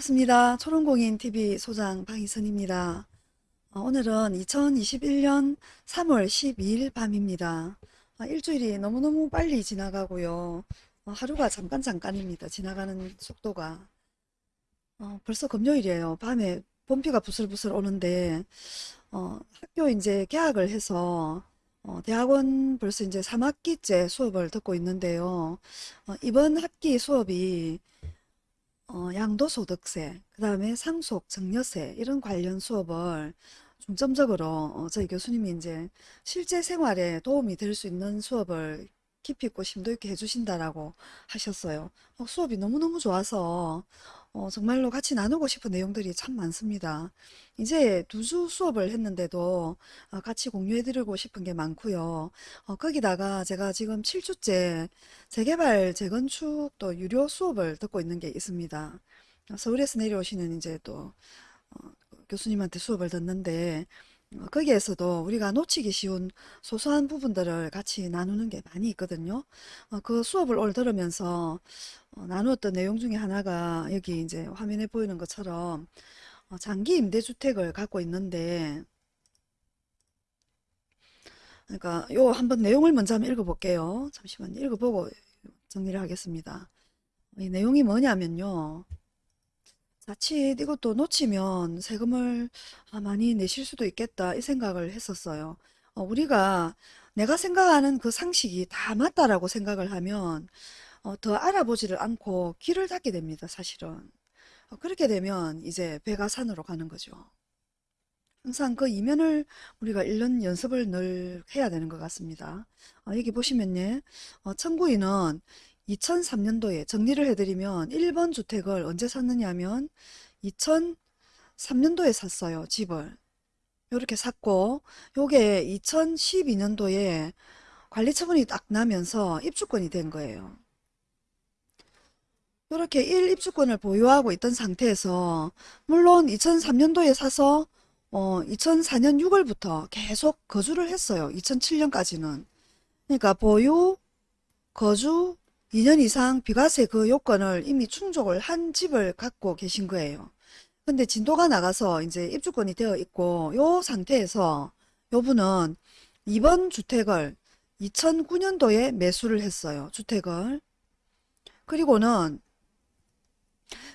반갑습니다. 초롱공인TV 소장 방희선입니다. 어, 오늘은 2021년 3월 12일 밤입니다. 어, 일주일이 너무너무 빨리 지나가고요. 어, 하루가 잠깐 잠깐입니다. 지나가는 속도가. 어, 벌써 금요일이에요. 밤에 봄비가 부슬부슬 오는데 어, 학교 이제 개학을 해서 어, 대학원 벌써 이제 3학기째 수업을 듣고 있는데요. 어, 이번 학기 수업이 어, 양도소득세, 그 다음에 상속, 증여세 이런 관련 수업을 중점적으로 어, 저희 교수님이 이제 실제 생활에 도움이 될 수 있는 수업을 깊이 있고 심도 있게 해주신다라고 하셨어요. 어, 수업이 너무너무 좋아서 어, 정말로 같이 나누고 싶은 내용들이 참 많습니다. 이제 두 주 수업을 했는데도 어, 같이 공유해드리고 싶은 게 많고요. 어, 거기다가 제가 지금 7주째 재개발, 재건축 또 유료 수업을 듣고 있는 게 있습니다. 어, 서울에서 내려오시는 이제 또 어, 교수님한테 수업을 듣는데 어, 거기에서도 우리가 놓치기 쉬운 소소한 부분들을 같이 나누는 게 많이 있거든요. 어, 그 수업을 오늘 들으면서 어, 나누었던 내용 중에 하나가 여기 이제 화면에 보이는 것처럼 어, 장기 임대주택을 갖고 있는데 그러니까 요 한번 내용을 먼저 한번 읽어볼게요. 잠시만 읽어보고 정리를 하겠습니다. 이 내용이 뭐냐면요. 자칫 이것도 놓치면 세금을 아, 많이 내실 수도 있겠다 이 생각을 했었어요. 어, 우리가 내가 생각하는 그 상식이 다 맞다라고 생각을 하면 어, 더 알아보지를 않고 길을 닫게 됩니다, 사실은. 어, 그렇게 되면 이제 배가 산으로 가는 거죠. 항상 그 이면을 우리가 읽는 연습을 늘 해야 되는 것 같습니다. 어, 여기 보시면요. 어, 청구인은 2003년도에 정리를 해드리면 1번 주택을 언제 샀느냐 하면 2003년도에 샀어요. 집을. 이렇게 샀고 요게 2012년도에 관리 처분이 딱 나면서 입주권이 된 거예요. 이렇게 1 입주권을 보유하고 있던 상태에서 물론 2003년도에 사서 어, 2004년 6월부터 계속 거주를 했어요. 2007년까지는. 그러니까 보유, 거주 2년 이상 비과세 그 요건을 이미 충족을 한 집을 갖고 계신 거예요. 근데 진도가 나가서 이제 입주권이 되어 있고 요 상태에서 요 분은 이번 주택을 2009년도에 매수를 했어요. 주택을. 그리고는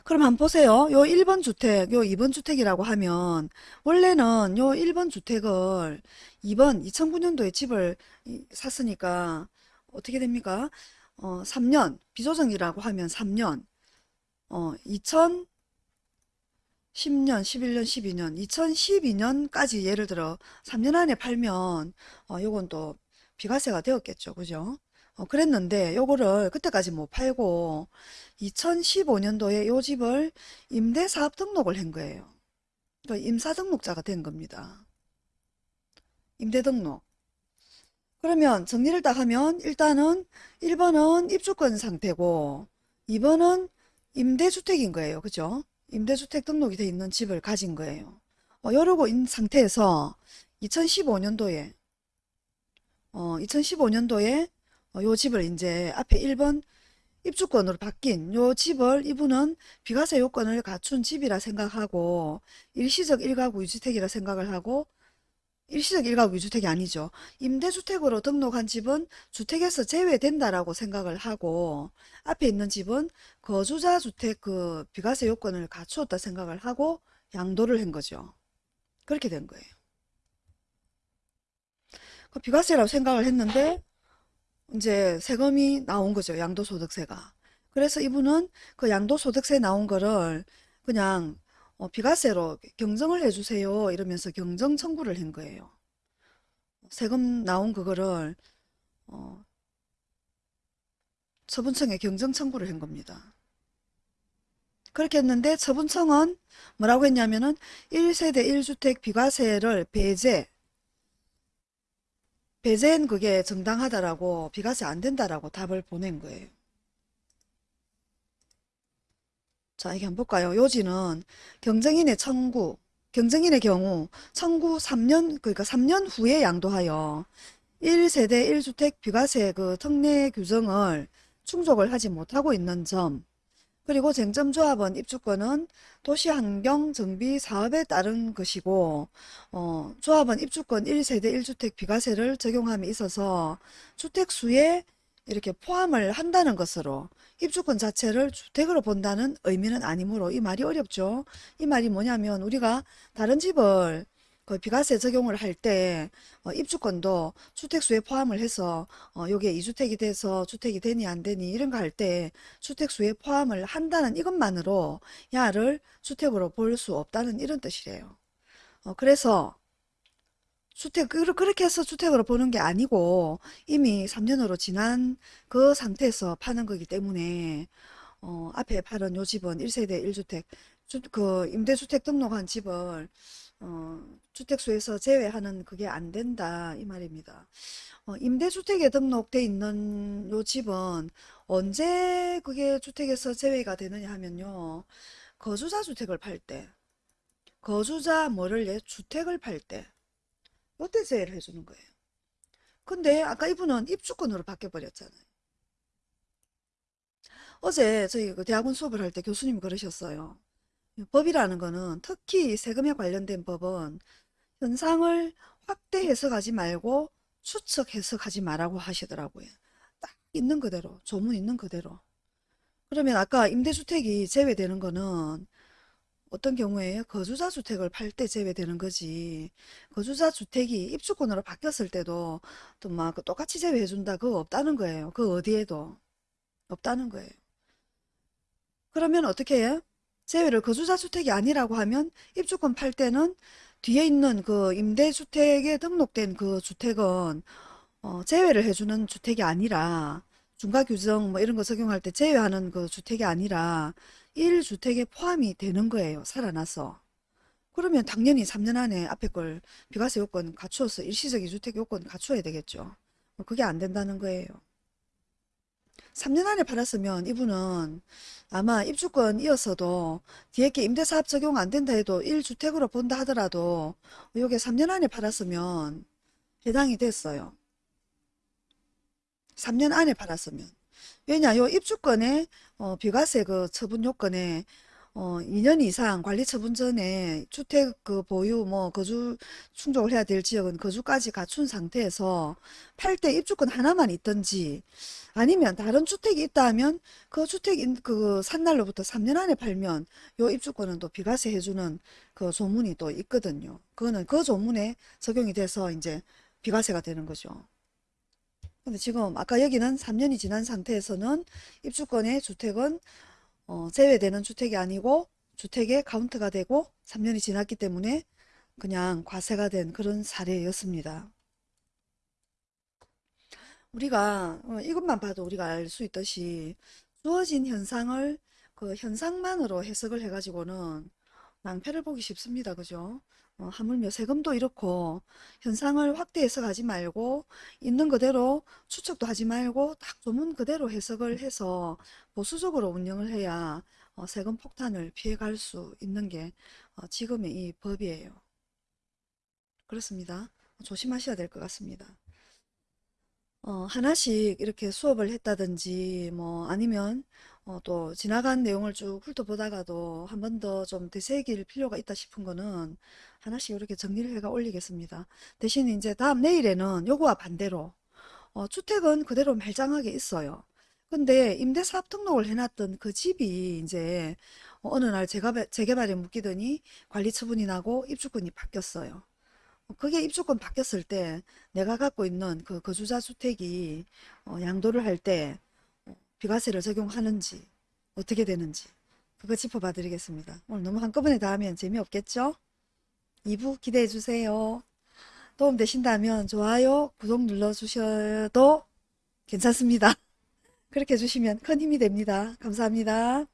그럼 한번 보세요. 요 1번 주택, 요 2번 주택이라고 하면 원래는 요 1번 주택을 2번 2009년도에 집을 샀으니까 어떻게 됩니까? 어, 3년 비조정이라고 하면 3년 어, 2010년, 11년, 12년, 2012년까지 예를 들어 3년 안에 팔면 어, 요건 또 비과세가 되었겠죠. 그죠? 어, 그랬는데 요거를 그때까지 못 팔고 2015년도에 요 집을 임대사업 등록을 한 거예요. 그러니까 임사등록자가 된 겁니다. 임대등록. 그러면 정리를 딱 하면 일단은 1번은 입주권 상태고 2번은 임대주택인 거예요. 그죠? 임대주택 등록이 돼 있는 집을 가진 거예요. 어, 이러고 있는 상태에서 2015년도에 어, 2015년도에 어, 요 집을 이제 앞에 1번 입주권으로 바뀐 요 집을 이분은 비과세 요건을 갖춘 집이라 생각하고 일시적 1가구 2주택이라 생각을 하고 일시적 1가구 2주택이 아니죠. 임대주택으로 등록한 집은 주택에서 제외된다라고 생각을 하고 앞에 있는 집은 거주자 주택 그 비과세 요건을 갖추었다 생각을 하고 양도를 한 거죠. 그렇게 된 거예요. 그 비과세라고 생각을 했는데 이제 세금이 나온 거죠. 양도소득세가. 그래서 이분은 그 양도소득세 나온 거를 그냥 어, 비과세로 경정을 해주세요 이러면서 경정 청구를 한 거예요. 세금 나온 그거를 어, 처분청에 경정 청구를 한 겁니다. 그렇게 했는데 처분청은 뭐라고 했냐면은 1세대 1주택 비과세를 배제 배제는 그게 정당하다라고 비과세 안 된다라고 답을 보낸 거예요. 자, 이게 한번 볼까요? 요지는 경쟁인의 청구, 경쟁인의 경우 청구 3년, 그러니까 3년 후에 양도하여 1세대 1주택 비과세 그 특례 규정을 충족을 하지 못하고 있는 점, 그리고 쟁점조합원 입주권은 도시환경정비 사업에 따른 것이고 어, 조합원 입주권 1세대 1주택 비과세를 적용함에 있어서 주택수에 이렇게 포함을 한다는 것으로 입주권 자체를 주택으로 본다는 의미는 아니므로 이 말이 어렵죠. 이 말이 뭐냐면 우리가 다른 집을 그 비과세 적용을 할 때 입주권도 주택수에 포함을 해서 어, 요게 2주택이 돼서 주택이 되니 안 되니 이런 거 할 때 주택수에 포함을 한다는 이것만으로 야를 주택으로 볼 수 없다는 이런 뜻이래요. 어, 그래서 주택 그- 그렇게 해서 주택으로 보는 게 아니고 이미 3년으로 지난 그 상태에서 파는 거기 때문에 어, 앞에 팔은 요 집은 1세대 1주택 주, 그 임대주택 등록한 집을 어, 주택수에서 제외하는 그게 안 된다 이 말입니다. 어, 임대주택에 등록돼 있는 요 집은 언제 그게 주택에서 제외가 되느냐 하면요. 거주자 주택을 팔 때, 거주자 뭐를 예 주택을 팔 때, 제외를 해주는 거예요. 근데 아까 이분은 입주권으로 바뀌어버렸잖아요. 어제 저희 그 대학원 수업을 할 때 교수님이 그러셨어요. 법이라는 거는 특히 세금에 관련된 법은 현상을 확대 해석하지 말고 추측 해석하지 말라고 하시더라고요. 딱 있는 그대로, 조문 있는 그대로. 그러면 아까 임대주택이 제외되는 거는 어떤 경우에 거주자 주택을 팔 때 제외되는 거지. 거주자 주택이 입주권으로 바뀌었을 때도 또 막 똑같이 제외해 준다 그거 없다는 거예요. 그 어디에도 없다는 거예요. 그러면 어떻게 해? 제외를 거주자 주택이 아니라고 하면 입주권 팔 때는 뒤에 있는 그 임대주택에 등록된 그 주택은 어, 제외를 해주는 주택이 아니라 중과규정 뭐 이런 거 적용할 때 제외하는 그 주택이 아니라 1주택에 포함이 되는 거예요. 살아나서. 그러면 당연히 3년 안에 앞에 걸 비과세 요건 갖추어서 일시적 2주택 요건 갖추어야 되겠죠. 뭐 그게 안 된다는 거예요. 3년 안에 팔았으면 이분은 아마 입주권이었어도 뒤에 게 임대사업 적용 안 된다 해도 1주택으로 본다 하더라도 요게 3년 안에 팔았으면 해당이 됐어요. 3년 안에 팔았으면. 왜냐, 요 입주권에 어, 비과세 그 처분 요건에 어, 2년 이상 관리 처분 전에 주택 그 보유 뭐 거주 충족을 해야 될 지역은 거주까지 갖춘 상태에서 팔 때 입주권 하나만 있든지 아니면 다른 주택이 있다 하면 그 주택 인- 그 산 날로부터 3년 안에 팔면 요 입주권은 또 비과세 해주는 그 조문이 또 있거든요. 그거는 그 조문에 적용이 돼서 이제 비과세가 되는 거죠. 근데 지금 아까 여기는 3년이 지난 상태에서는 입주권의 주택은 어, 제외되는 주택이 아니고 주택의 카운트가 되고 3년이 지났기 때문에 그냥 과세가 된 그런 사례였습니다. 우리가 어, 이것만 봐도 우리가 알 수 있듯이 주어진 현상을 그 현상만으로 해석을 해가지고는 낭패를 보기 쉽습니다. 그죠? 어, 하물며 세금도 이렇고 현상을 확대 해석하지 말고 있는 그대로 추측도 하지 말고 딱 조문 그대로 해석을 해서 보수적으로 운영을 해야 어, 세금 폭탄을 피해갈 수 있는 게 어, 지금의 이 법이에요. 그렇습니다. 조심하셔야 될 것 같습니다. 어, 하나씩 이렇게 수업을 했다든지 뭐 아니면 어, 또 지나간 내용을 쭉 훑어보다가도 한 번 더 좀 되새길 필요가 있다 싶은 거는 하나씩 이렇게 정리를 해가 올리겠습니다. 대신 이제 다음 내일에는 요거와 반대로 어, 주택은 그대로 말짱하게 있어요. 근데 임대사업 등록을 해놨던 그 집이 이제 어느 날 재개발, 재개발에 묶이더니 관리 처분이 나고 입주권이 바뀌었어요. 어, 그게 입주권 바뀌었을 때 내가 갖고 있는 그 거주자 주택이 어, 양도를 할때 비과세를 적용하는지 어떻게 되는지 그거 짚어봐 드리겠습니다. 오늘 너무 한꺼번에 다 하면 재미없겠죠? 2부 기대해 주세요. 도움 되신다면 좋아요, 구독 눌러주셔도 괜찮습니다. 그렇게 해주시면 큰 힘이 됩니다. 감사합니다.